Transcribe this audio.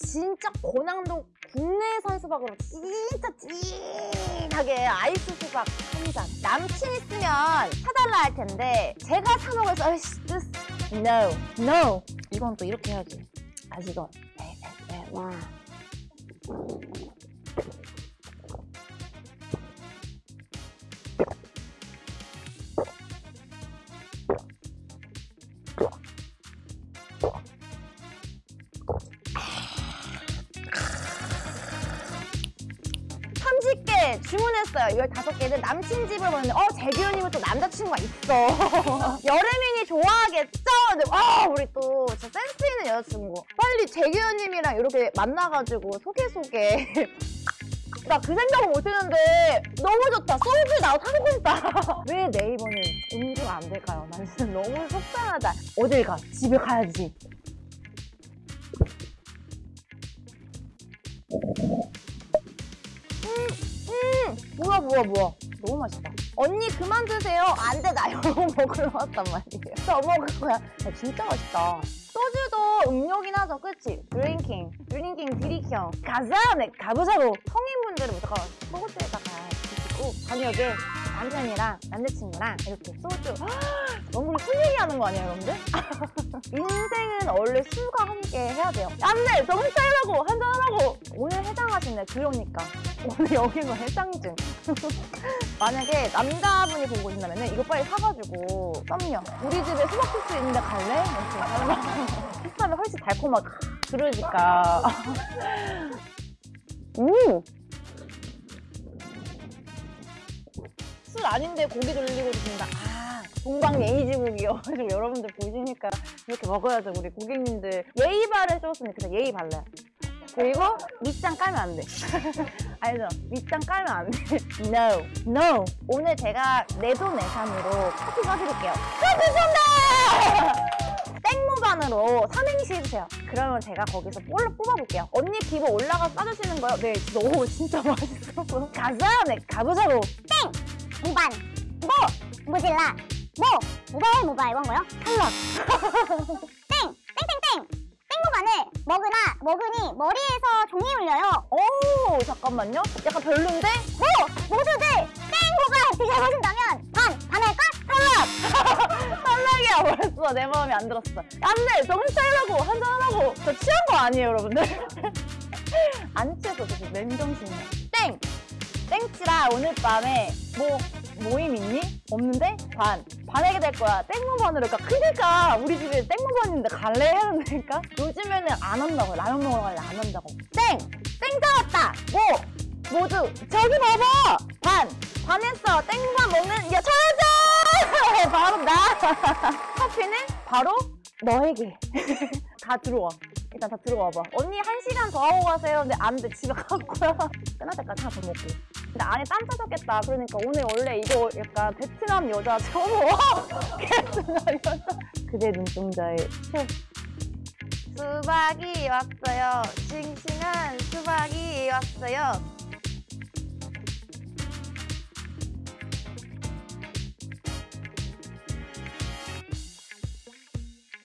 진짜 고난도 국내산 수박으로 진짜 진하게 아이스 수박 한 잔. 남친 있으면 사달라 할 텐데 제가 사 먹어서 아이씨 no no 이건 또 이렇게 해야지. 아시건 네, 네, 네, 와. 개 주문했어요. 15개는 남친 집을 보는데 어 재규현님은 또 남자친구가 있어. 여름이니 좋아하겠죠? 근데 아 우리 또 진짜 센스 있는 여자친구. 빨리 재규현님이랑 이렇게 만나가지고 소개 소개. 나 그 생각을 못했는데 너무 좋다. 소주 나도 사고 싶다. 왜 네이버는 음주가 안 될까요? 난 진짜 너무 속상하다. 어딜 가? 집에 가야지. 음, 뭐야 뭐야 뭐야. 너무 맛있다. 언니 그만 드세요. 안 돼 나 이거 먹으러 왔단 말이에요. 더 먹을 거야. 야, 진짜 맛있다. 소주도 음료긴 하죠. 그치? Drinking. Drinking 드리형 가자! 네 가보자고 성인분들은 무조건 소주에다가 드시고 저녁에 남편이랑 남자친구랑 이렇게 소주 너무 술 얘기하는 거 아니에요 여러분들? 인생은 원래 술과 함께 해야 돼요. 안돼! 정신 차리라고 해장하시네 그러니까. 오늘 여기가 해장증. 만약에 남자분이 보고 있다면 이거 빨리 사가지고 썸녀. 우리 집에 수박 필수 있는데 갈래? 이렇게 식사면 훨씬 달콤하고 그러니까. 음! 술 아닌데 고기 돌리고 드신다. 아 동방 예의지국이어가지고 여러분들 보시니까 이렇게 먹어야죠 우리 고객님들. 예의 바를 해줬으니까 예의 발라요 그리고 밑장 깔면 안 돼. 알죠? 밑장 깔면 안 돼. No, no. 오늘 제가 내돈내산으로 커피 사드릴게요. 죄송합니다! 땡모반으로 삼행시 해주세요. 그러면 제가 거기서 볼로 뽑아볼게요. 언니 기부 올라가서 싸주시는 거요? 네, 너무 진짜 맛있어서. 가자! 네, 가보자고. 무반 모 모질라 모 모바일 모바일 원고요 탈락. 먹으나 먹으니 머리에서 종이 울려요. 오, 잠깐만요. 약간 별론데? 모 모두들 땡모반 드셔보신다면 반 반할까 탈락 탈락이야 벌써 내 마음에 안 들었어. 안돼! 정신 차리라고 한잔하라고. 저 취한 거 아니에요 여러분들. 안 취했어 저 맨정신이야. 땡! 땡치라 오늘 밤에 뭐 모임 있니? 없는데? 반 반하게 될 거야. 땡무반으로. 그러니까 크니까 우리 집에 땡무반인데 갈래 해야 되니까? 요즘에는 안 한다고. 라면 먹으러 갈래 안 한다고. 땡! 땡 잡았다! 뭐 모두 저기 봐봐! 반! 반했어. 땡무반 먹는 야 찾아! 바로 나! 커피는 바로 너에게. 다 들어와. 일단 다 들어와봐. 언니 한 시간 더 하고 가세요. 근데 안돼. 집에 갈 거야 끝날 때까지 하나 더 먹고 근데 안에 땀 차졌겠다. 그러니까 오늘 원래 이거 약간 베트남 여자 와 베트남 여자 그대 눈동자에 새. 수박이 왔어요. 싱싱한 수박이 왔어요